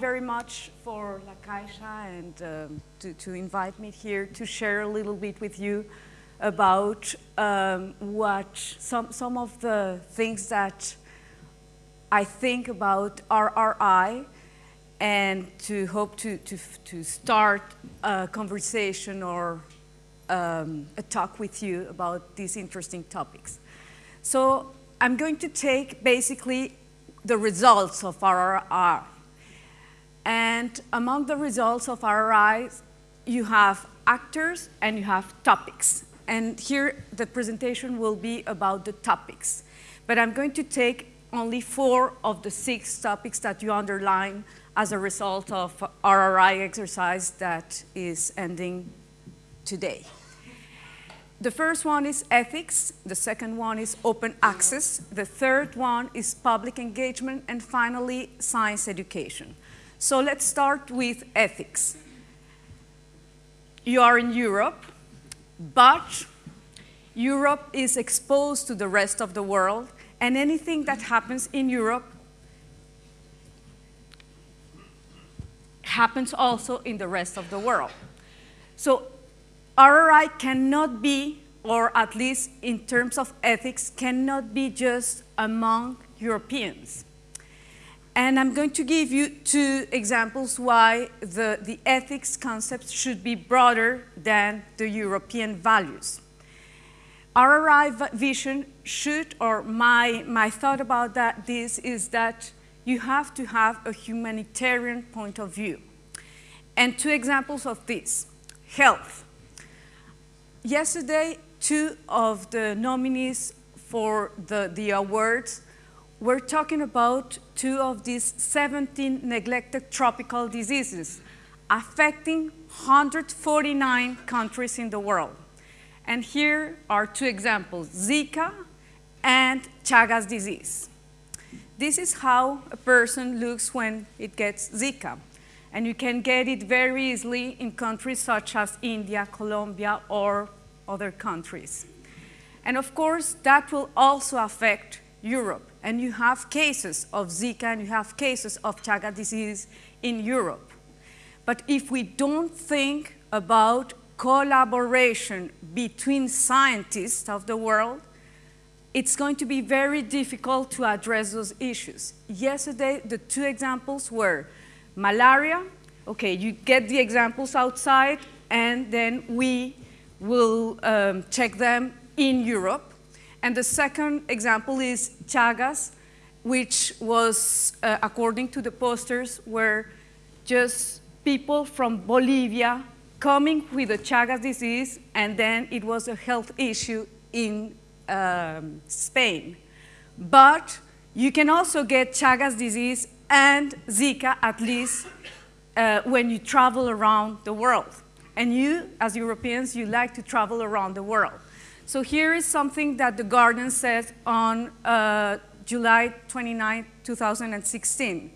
very much for La Caixa and um, to, to, invite me here to share a little bit with you about um, what some, some of the things that I think about RRI and to hope to, to, to start a conversation or um, a talk with you about these interesting topics. So I'm going to take basically the results of RRI. And among the results of RRI, you have actors and you have topics. And here the presentation will be about the topics. But I'm going to take only four of the six topics that you underline as a result of RRI exercise that is ending today. The first one is ethics, the second one is open access, the third one is public engagement, and finally, science education. So let's start with ethics. You are in Europe, but Europe is exposed to the rest of the world, and anything that happens in Europe happens also in the rest of the world. So RRI cannot be, or at least in terms of ethics, cannot be just among Europeans. And I'm going to give you two examples why the, the ethics concept should be broader than the European values. RRI vision should, or my, my thought about that, this is that you have to have a humanitarian point of view. And two examples of this, health. Yesterday, two of the nominees for the, the awards were talking about two of these 17 neglected tropical diseases affecting 149 countries in the world. And here are two examples, Zika and Chagas disease. This is how a person looks when it gets Zika. And you can get it very easily in countries such as India, Colombia, or other countries. And of course, that will also affect Europe. And you have cases of Zika and you have cases of Chaga disease in Europe. But if we don't think about collaboration between scientists of the world, it's going to be very difficult to address those issues. Yesterday, the two examples were malaria, okay, you get the examples outside and then we will um, check them in Europe. And the second example is Chagas, which was, uh, according to the posters, were just people from Bolivia coming with the Chagas disease, and then it was a health issue in um, Spain. But you can also get Chagas disease and Zika at least uh, when you travel around the world. And you, as Europeans, you like to travel around the world. So here is something that The Guardian said on uh, July 29, 2016,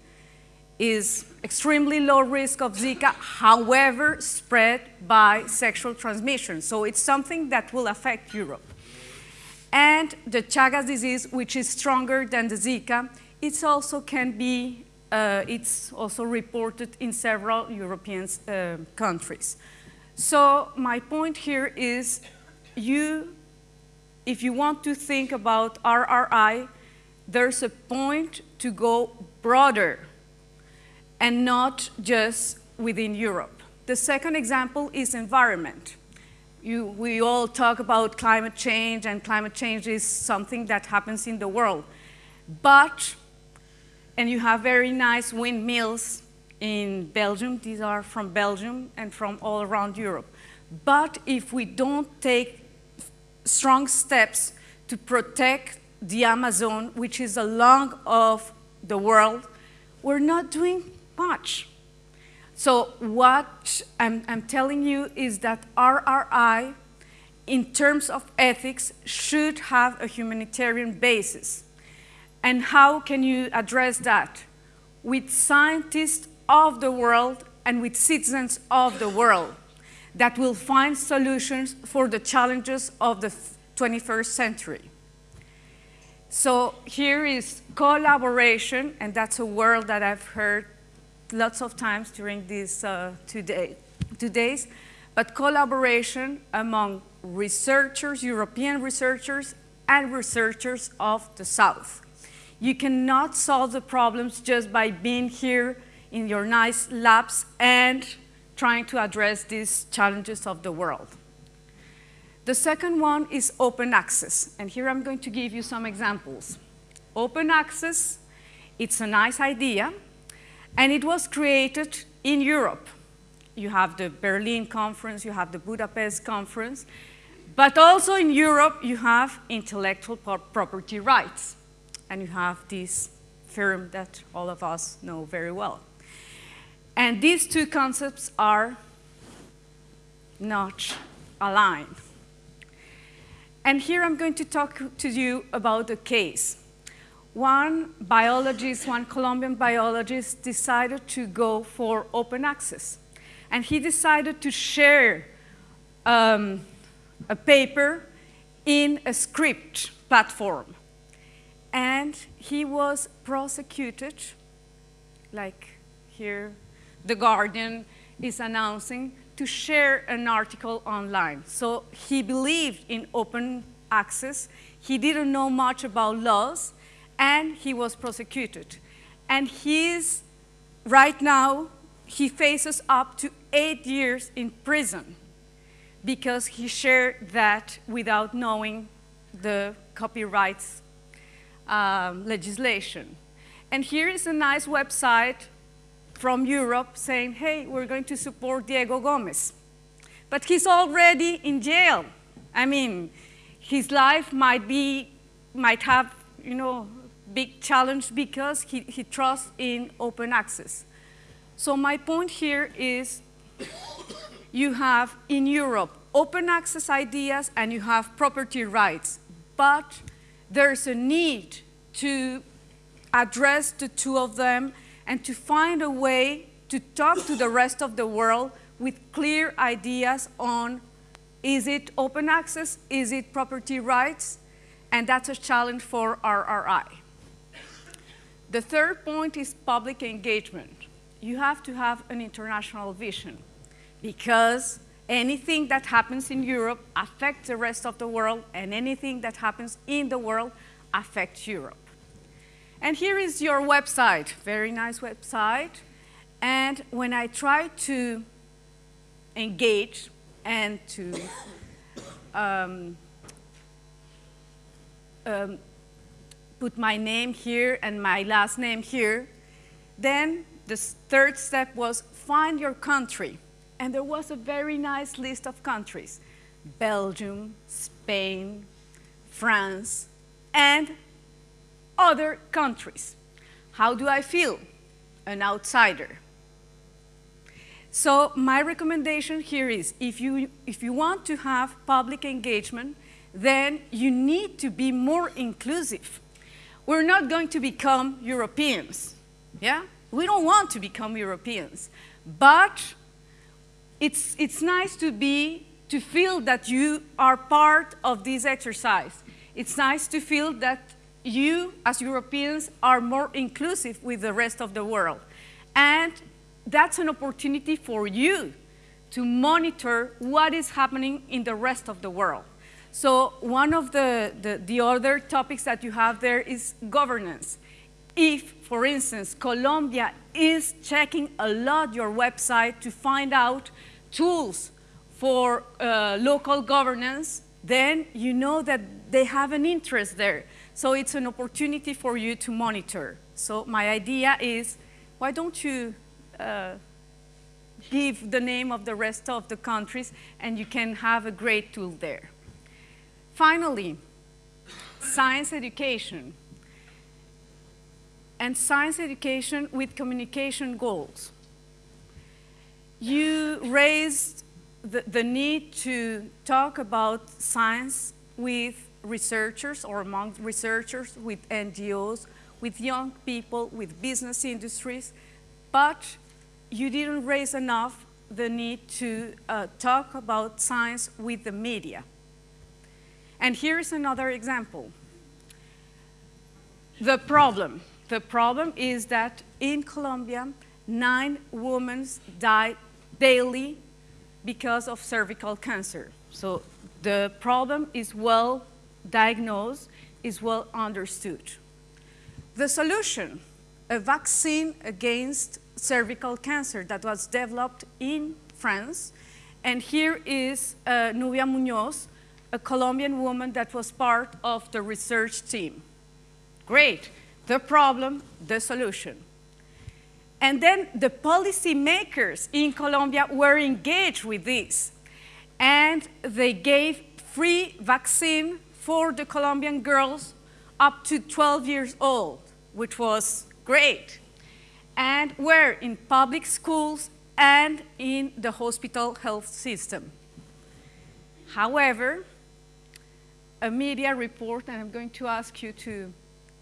is extremely low risk of Zika, however spread by sexual transmission. So it's something that will affect Europe. And the Chagas disease, which is stronger than the Zika, it also can be, uh, it's also reported in several European uh, countries. So my point here is you, if you want to think about RRI, there's a point to go broader and not just within Europe. The second example is environment. You, we all talk about climate change and climate change is something that happens in the world. But and you have very nice windmills in Belgium. These are from Belgium and from all around Europe. But if we don't take strong steps to protect the Amazon, which is the lung of the world, we're not doing much. So what I'm, I'm telling you is that RRI, in terms of ethics, should have a humanitarian basis. And how can you address that? With scientists of the world and with citizens of the world that will find solutions for the challenges of the 21st century. So here is collaboration, and that's a word that I've heard lots of times during these uh, two, day, two days, but collaboration among researchers, European researchers, and researchers of the South. You cannot solve the problems just by being here in your nice labs and trying to address these challenges of the world. The second one is open access, and here I'm going to give you some examples. Open access, it's a nice idea, and it was created in Europe. You have the Berlin conference, you have the Budapest conference, but also in Europe, you have intellectual property rights, and you have this firm that all of us know very well. And these two concepts are not aligned. And here I'm going to talk to you about a case. One biologist, one Colombian biologist decided to go for open access. And he decided to share um, a paper in a Scribd platform. And he was prosecuted, like here, The Guardian is announcing, to share an article online. So he believed in open access. He didn't know much about laws, and he was prosecuted. And he's, right now, he faces up to eight years in prison because he shared that without knowing the copyrights um, legislation. And here is a nice website from Europe saying, hey, we're going to support Diego Gomez. But he's already in jail. I mean, his life might be, might have, you know, big challenge because he, he trusts in open access. So my point here is you have in Europe open access ideas and you have property rights, but there's a need to address the two of them and to find a way to talk to the rest of the world with clear ideas on is it open access, is it property rights, and that's a challenge for RRI. The third point is public engagement. You have to have an international vision because anything that happens in Europe affects the rest of the world and anything that happens in the world affects Europe. And here is your website, very nice website. And when I try to engage and to um, um, put my name here and my last name here, then the third step was find your country. And there was a very nice list of countries, Belgium, Spain, France, and other countries. How do I feel? An outsider. So my recommendation here is if you, if you want to have public engagement, then you need to be more inclusive. We're not going to become Europeans, yeah? We don't want to become Europeans, but it's, it's nice to be, to feel that you are part of this exercise. It's nice to feel that you, as Europeans, are more inclusive with the rest of the world. And that's an opportunity for you to monitor what is happening in the rest of the world. So one of the, the, the, other topics that you have there is governance. If, for instance, Colombia is checking a lot your website to find out tools for uh, local governance, then you know that they have an interest there. So it's an opportunity for you to monitor. So my idea is, why don't you uh, give the name of the rest of the countries and you can have a great tool there. Finally, science education and science education with communication goals. You raised the, the need to talk about science with researchers or among researchers, with NGOs, with young people, with business industries, but you didn't raise enough the need to uh, talk about science with the media. And here's another example. The problem. The problem is that in Colombia, nine women die daily because of cervical cancer. So the problem is well diagnosed, is well understood. The solution, a vaccine against cervical cancer that was developed in France. And here is uh, Nubia Munoz, a Colombian woman that was part of the research team. Great, the problem, the solution. And then the policymakers in Colombia were engaged with this. And they gave free vaccine for the Colombian girls up to 12 years old, which was great. And were in public schools and in the hospital health system. However, a media report, and I'm going to ask you to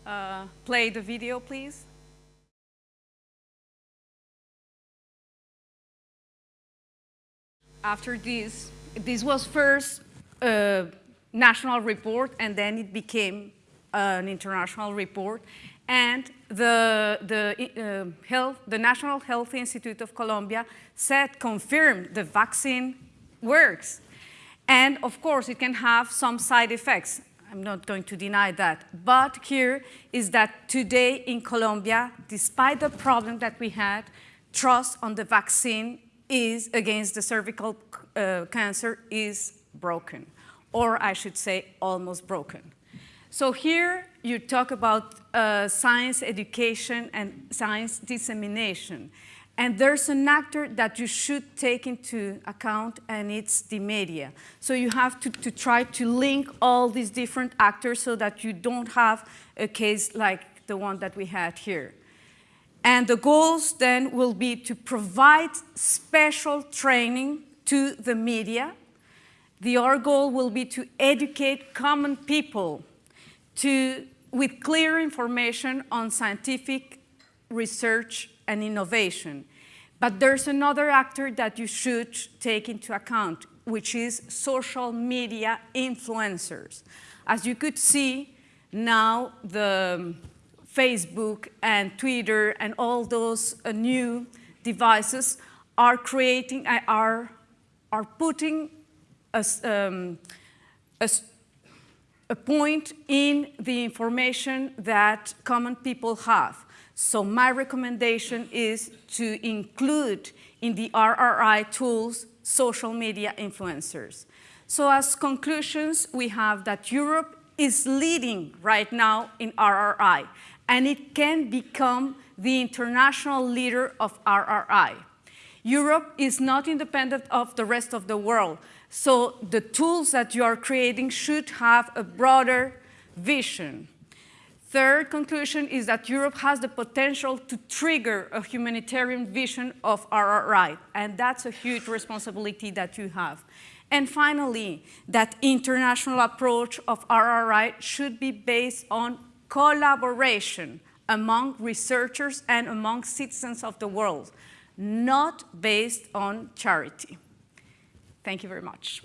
uh, play the video, please. After this, this was first a national report, and then it became an international report. And the, the, uh, health, the National Health Institute of Colombia said, confirmed the vaccine works. And of course, it can have some side effects. I'm not going to deny that. But here is that today in Colombia, despite the problem that we had, trust on the vaccine is against the cervical uh, cancer is broken, or I should say almost broken. So here you talk about uh, science education and science dissemination. And there's an actor that you should take into account, and it's the media. So you have to, to try to link all these different actors so that you don't have a case like the one that we had here. And the goals then will be to provide special training to the media. The other goal will be to educate common people to, with clear information on scientific research and innovation. But there's another actor that you should take into account, which is social media influencers. As you could see, now the Facebook and Twitter and all those uh, new devices are creating, uh, are, are putting a, um, a, a point in the information that common people have. So my recommendation is to include in the RRI tools social media influencers. So as conclusions, we have that Europe is leading right now in RRI, and it can become the international leader of RRI. Europe is not independent of the rest of the world, so the tools that you are creating should have a broader vision. Third conclusion is that Europe has the potential to trigger a humanitarian vision of RRI, and that's a huge responsibility that you have. And finally, that international approach of RRI should be based on collaboration among researchers and among citizens of the world, not based on charity. Thank you very much.